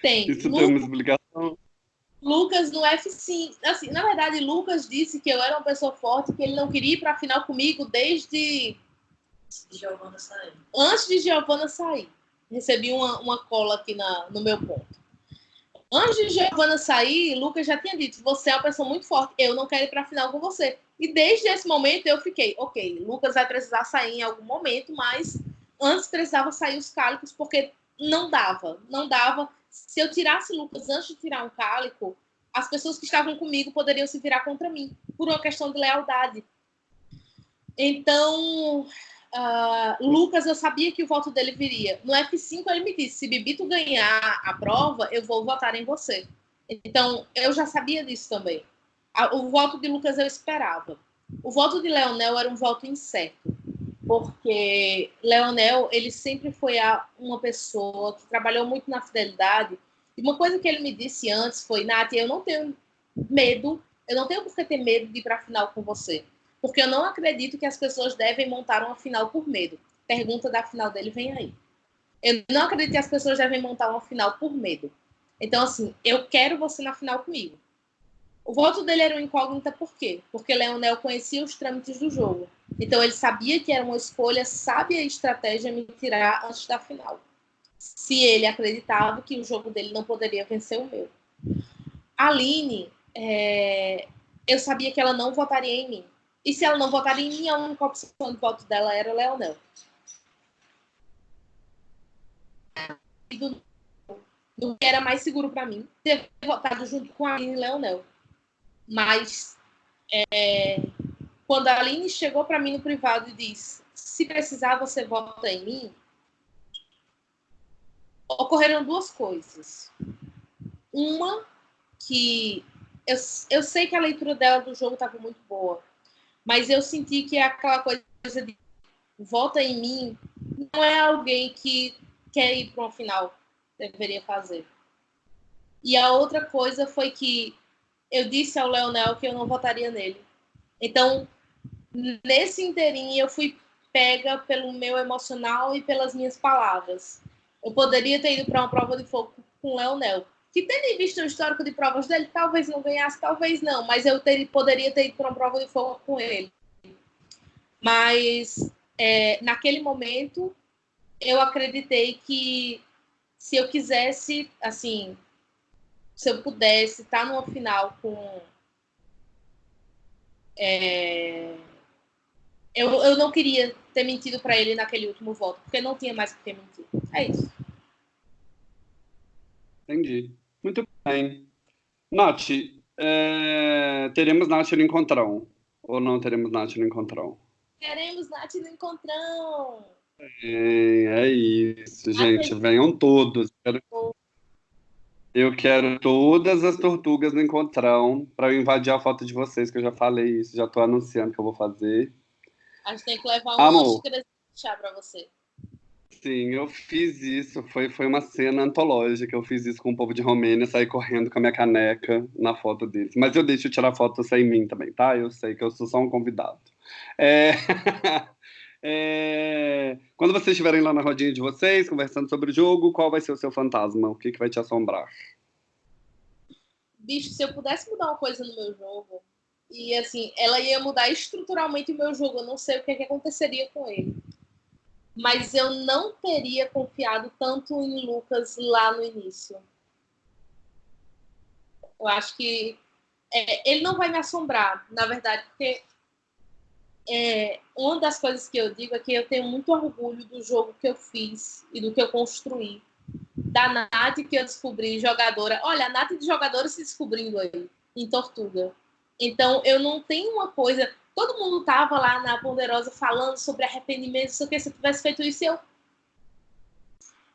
B: Tem.
A: Isso Lucas, tem uma explicação?
B: Lucas no F5. Assim, na verdade, Lucas disse que eu era uma pessoa forte, que ele não queria ir para a final comigo desde.
C: De Giovana sair.
B: Antes de Giovana sair. Recebi uma, uma cola aqui na, no meu ponto. Antes de Giovana sair, Lucas já tinha dito: você é uma pessoa muito forte, eu não quero ir para a final com você. E desde esse momento eu fiquei: ok, Lucas vai precisar sair em algum momento, mas antes precisava sair os cálicos, porque não dava, não dava. Se eu tirasse Lucas antes de tirar um cálico, as pessoas que estavam comigo poderiam se virar contra mim, por uma questão de lealdade. Então, Uh, Lucas, eu sabia que o voto dele viria. No F5, ele me disse: se Bibito ganhar a prova, eu vou votar em você. Então, eu já sabia disso também. O voto de Lucas eu esperava. O voto de Leonel era um voto incerto, porque Leonel, ele sempre foi uma pessoa que trabalhou muito na fidelidade. E uma coisa que ele me disse antes foi: Nath, eu não tenho medo, eu não tenho por que ter medo de ir para a final com você porque eu não acredito que as pessoas devem montar uma final por medo. Pergunta da final dele vem aí. Eu não acredito que as pessoas devem montar uma final por medo. Então, assim, eu quero você na final comigo. O voto dele era uma incógnita por quê? Porque Leonel conhecia os trâmites do jogo. Então, ele sabia que era uma escolha sábia e estratégia me tirar antes da final. Se ele acreditava que o jogo dele não poderia vencer o meu. Aline, é... eu sabia que ela não votaria em mim. E se ela não votar em mim, a única opção de voto dela era Leonel. Do que era mais seguro para mim ter votado junto com a Aline e Leonel. Mas é, quando a Aline chegou para mim no privado e disse: se precisar, você vota em mim, ocorreram duas coisas. Uma, que eu, eu sei que a leitura dela do jogo estava muito boa mas eu senti que é aquela coisa de volta em mim não é alguém que quer ir para uma final, deveria fazer. E a outra coisa foi que eu disse ao Leonel que eu não votaria nele. Então, nesse inteirinho, eu fui pega pelo meu emocional e pelas minhas palavras. Eu poderia ter ido para uma prova de fogo com o Leonel, que tendo visto o histórico de provas dele, talvez não ganhasse, talvez não, mas eu ter, poderia ter ido para uma prova de fogo com ele. Mas é, naquele momento eu acreditei que se eu quisesse, assim, se eu pudesse estar numa final com. É, eu, eu não queria ter mentido para ele naquele último voto, porque não tinha mais por que mentir. É isso.
A: Entendi. Bem. Nath, é... teremos Nath no encontrão? Ou não teremos Nath no encontrão?
B: Queremos Nath no encontrão!
A: É, é isso, gente. Venham todos. Eu quero todas as tortugas no encontrão para eu invadir a foto de vocês, que eu já falei isso, já estou anunciando que eu vou fazer.
B: A gente tem que levar Amor. xícara de chá para você.
A: Sim, eu fiz isso. Foi, foi uma cena antológica. Eu fiz isso com o povo de Romênia, saí correndo com a minha caneca na foto deles. Mas eu deixo tirar foto sem mim também, tá? Eu sei que eu sou só um convidado. É... é... Quando vocês estiverem lá na rodinha de vocês, conversando sobre o jogo, qual vai ser o seu fantasma? O que, que vai te assombrar?
B: Bicho, se eu pudesse mudar uma coisa no meu jogo, e assim, ela ia mudar estruturalmente o meu jogo, eu não sei o que, que aconteceria com ele mas eu não teria confiado tanto em Lucas lá no início. Eu acho que é, ele não vai me assombrar, na verdade, porque é, uma das coisas que eu digo é que eu tenho muito orgulho do jogo que eu fiz e do que eu construí. Da Nath que eu descobri jogadora. Olha, a Nath de jogadora se descobrindo aí, em Tortuga. Então, eu não tenho uma coisa todo mundo tava lá na Ponderosa falando sobre arrependimento, o que, se eu tivesse feito isso, eu.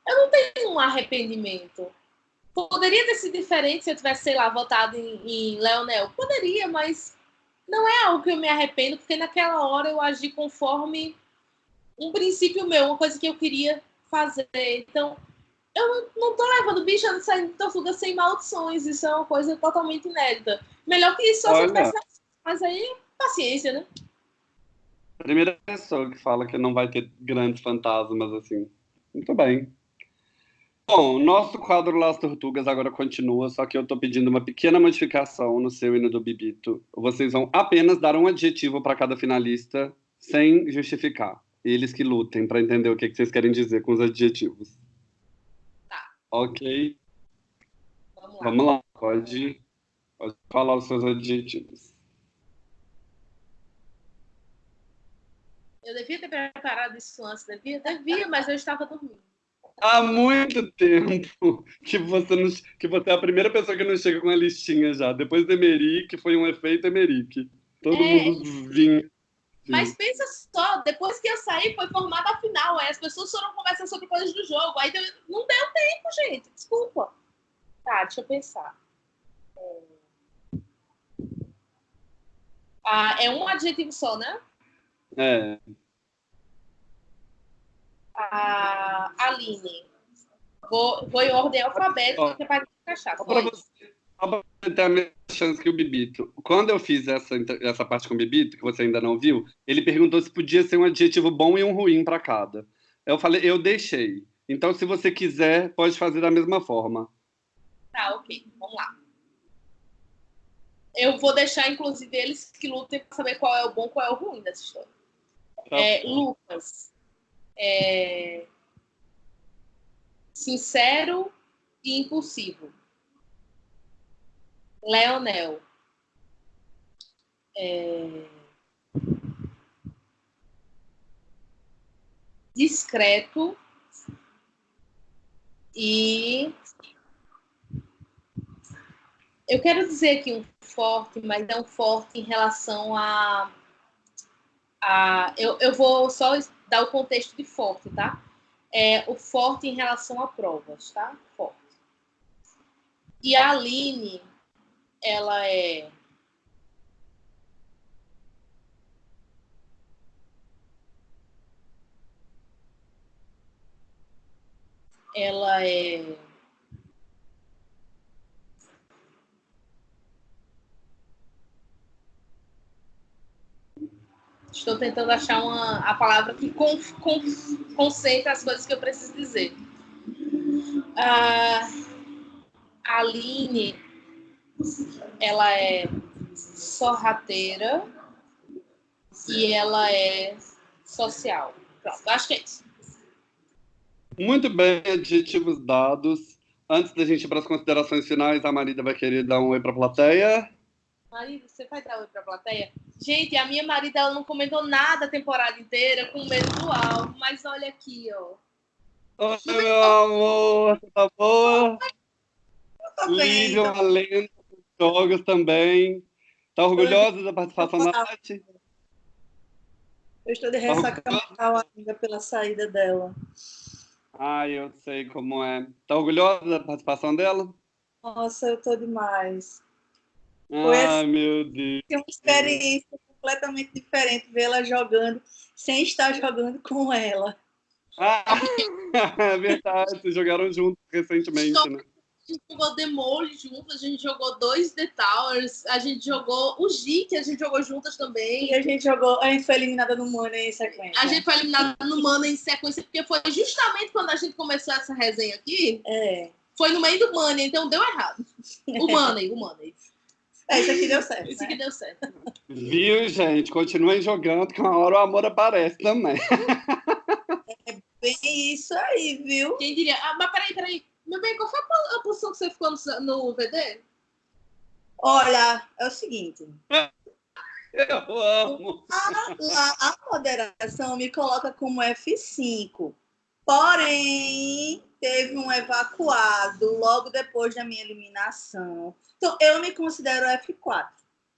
B: Eu não tenho um arrependimento. Poderia ter sido diferente se eu tivesse, sei lá, votado em, em Leonel. Poderia, mas não é algo que eu me arrependo, porque naquela hora eu agi conforme um princípio meu, uma coisa que eu queria fazer. Então, eu não tô levando bicho a sair de tortuga sem maldições. Isso é uma coisa totalmente inédita. Melhor que isso só se tivesse. Mas aí paciência, né?
A: Primeira pessoa que fala que não vai ter grandes fantasmas, assim. Muito bem. Bom, nosso quadro Las Tortugas agora continua, só que eu estou pedindo uma pequena modificação no seu e no do Bibito. Vocês vão apenas dar um adjetivo para cada finalista, sem justificar. Eles que lutem para entender o que, que vocês querem dizer com os adjetivos.
B: Tá.
A: Ok?
B: Vamos Vamos lá.
A: Vamos lá, pode, pode falar os seus adjetivos.
B: Eu devia ter preparado isso antes, devia? Devia, mas eu estava dormindo.
A: Há muito tempo que você, não, que você é a primeira pessoa que não chega com a listinha já. Depois do Emerick, foi um efeito Emerick. Todo
B: É.
A: mundo vinha.
B: Mas pensa só, depois que eu saí, foi formada a final. Aí as pessoas foram conversar sobre coisas do jogo. Aí deu- não deu tempo, gente. Desculpa. Tá, deixa eu pensar. É... Ah, é um adjetivo só, né?
A: É,
B: A Aline. Vou, vou em ordem alfabética, para encaixar.
A: só para
B: Foi.
A: você, a mesma chance que o Bibito. Quando eu fiz essa, essa parte com o Bibito, que você ainda não viu, ele perguntou se podia ser um adjetivo bom e um ruim para cada. Eu falei, eu deixei. Então, se você quiser, pode fazer da mesma forma.
B: Tá, ok. Vamos lá. Eu vou deixar, inclusive, eles que lutem para saber qual é o bom qual é o ruim dessa história.
A: Tá
B: É. Lucas. É, Sincero e impulsivo. Leonel. É, Discreto e eu quero dizer aqui um forte, mas é um forte em relação a a, eu, eu vou só dar o contexto de forte, tá? É o forte em relação a provas, tá? Forte. E a Aline, ela é. Ela é. Estou tentando achar uma, a palavra que con, con, concentra as coisas que eu preciso dizer. Ah, a Aline, ela é sorrateira e ela é social. Pronto, acho que é isso.
A: Muito bem, adjetivos dados. Antes da gente ir para as considerações finais, a Marida vai querer dar um oi para a plateia.
B: Marido, você vai dar oi pra plateia? Gente, a minha marida ela não comentou nada a temporada inteira com medo do alvo, mas olha aqui, ó.
A: Oi, meu amor, você tá boa? Lívia, uma lenda dos jogos também. Tá orgulhosa da participação da Nath?
C: eu estou de ressaca mental ainda pela saída dela.
A: Ai, eu sei como é. Tá orgulhosa da participação dela?
C: Nossa, eu tô demais. Foi
A: Ai, meu Deus.
C: Uma experiência completamente diferente ver ela jogando sem estar jogando com ela.
A: Ah, é verdade, vocês jogaram juntos recentemente, né?
B: A gente jogou Demole junto, a gente jogou dois The Towers, a gente jogou o G, que a gente jogou juntas também.
C: E a gente jogou, a gente foi eliminada no Money em sequência.
B: A gente foi eliminado no Mana em sequência, porque foi justamente quando a gente começou essa resenha aqui,
C: É.
B: foi no meio do Money, então deu errado. O Money, o Money.
C: É, isso aqui deu certo.
B: Isso
C: né?
B: que deu certo.
A: Viu, gente? Continuem jogando, que uma hora o amor aparece também.
C: Bem isso aí, viu?
B: Quem diria? Ah, mas peraí, peraí. Meu bem, qual foi a po- a posição que você ficou no, no VD?
C: Olha, é o seguinte.
A: Eu amo.
C: A, lá, a moderação me coloca como F5. Porém, teve um evacuado logo depois da minha eliminação. Então, eu me considero F4.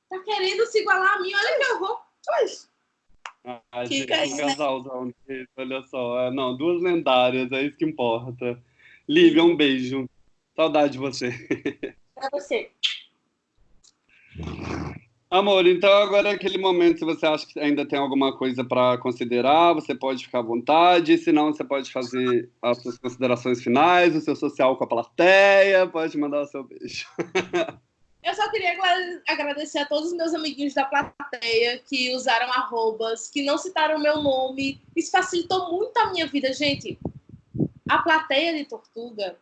B: Tá querendo se igualar a mim? Olha que horror.
C: Pois.
A: Ai,
C: Fica
A: gente,
C: aí,
A: um
C: né?
A: casalzão desse, olha só. É, Não, duas lendárias, é isso que importa. Lívia, um beijo. Saudade de você.
B: Pra você.
A: Amor, então agora é aquele momento, se você acha que ainda tem alguma coisa para considerar, você pode ficar à vontade, se não, você pode fazer as suas considerações finais, o seu social com a plateia, pode mandar o seu beijo.
B: Eu só queria agra- agradecer a todos os meus amiguinhos da plateia que usaram arrobas, que não citaram meu nome. Isso facilitou muito a minha vida, gente. A plateia de Tortuga,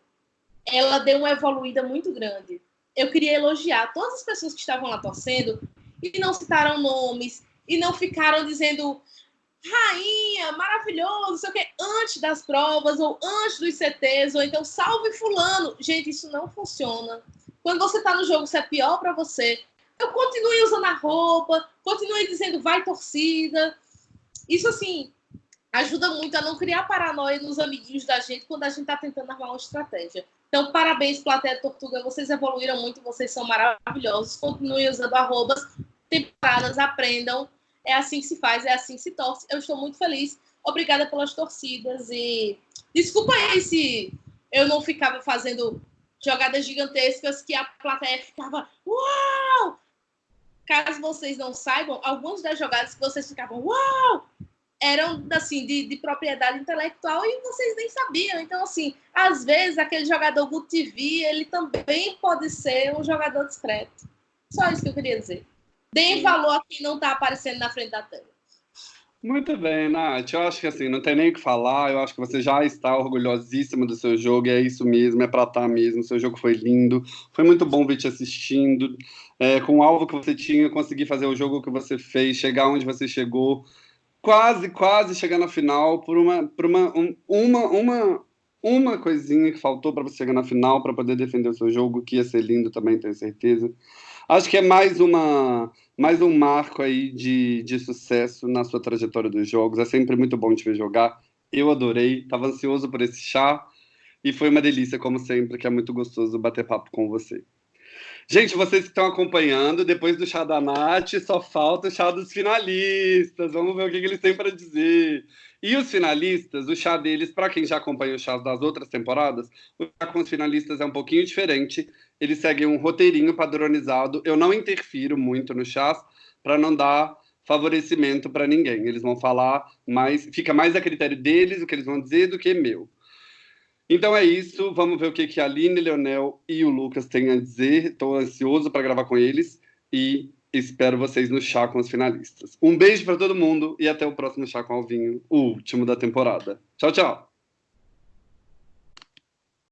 B: ela deu uma evoluída muito grande. Eu queria elogiar todas as pessoas que estavam lá torcendo e não citaram nomes e não ficaram dizendo rainha, maravilhoso, não sei o quê, antes das provas ou antes dos CTs, ou então salve fulano. Gente, isso não funciona Quando você tá no jogo, isso é pior para você. Eu continue usando a roupa, continue dizendo vai torcida. Isso, assim, ajuda muito a não criar paranoia nos amiguinhos da gente quando a gente tá tentando armar uma estratégia. Então, parabéns, Plateia Tortuga. Vocês evoluíram muito, vocês são maravilhosos. Continuem usando arrobas, temporadas, aprendam. É assim que se faz, é assim que se torce. Eu estou muito feliz. Obrigada pelas torcidas. E desculpa aí se eu não ficava fazendo jogadas gigantescas que a plateia ficava uau! Caso vocês não saibam, algumas das jogadas que vocês ficavam uau! eram assim de, de, propriedade intelectual e vocês nem sabiam. Então, assim, às vezes aquele jogador Good TV, ele também pode ser um jogador discreto. Só isso que eu queria dizer. Deem valor a quem não está aparecendo na frente da tela.
A: Muito bem, Nath. Eu acho que assim, não tem nem o que falar. Eu acho que você já está orgulhosíssima do seu jogo, e é isso mesmo, é para estar tá mesmo. Seu jogo foi lindo. Foi muito bom ver te assistindo. É, com o alvo que você tinha, conseguir fazer o jogo que você fez, chegar onde você chegou quase, quase chegar na final por uma, por uma, um, uma, uma, uma coisinha que faltou para você chegar na final para poder defender o seu jogo, que ia ser lindo também, tenho certeza. Acho que é mais uma mais um marco aí de, de sucesso na sua trajetória dos jogos. É sempre muito bom te ver jogar. Eu adorei, estava ansioso por esse chá e foi uma delícia, como sempre, que é muito gostoso bater papo com você. Gente, vocês que estão acompanhando, depois do chá da Nath, só falta o chá dos finalistas. Vamos ver o que, que eles têm para dizer. E os finalistas, o chá deles, para quem já acompanha os chás das outras temporadas, o chá com os finalistas é um pouquinho diferente. Eles seguem um roteirinho padronizado. Eu não interfiro muito no chás para não dar favorecimento para ninguém. Eles vão falar mais, fica mais a critério deles o que eles vão dizer do que meu. Então é isso, vamos ver o que, que a Aline, Leonel e o Lucas têm a dizer. Estou ansioso para gravar com eles e espero vocês no chá com os finalistas. Um beijo para todo mundo e até o próximo chá com Alvinho, o último da temporada. Tchau, tchau.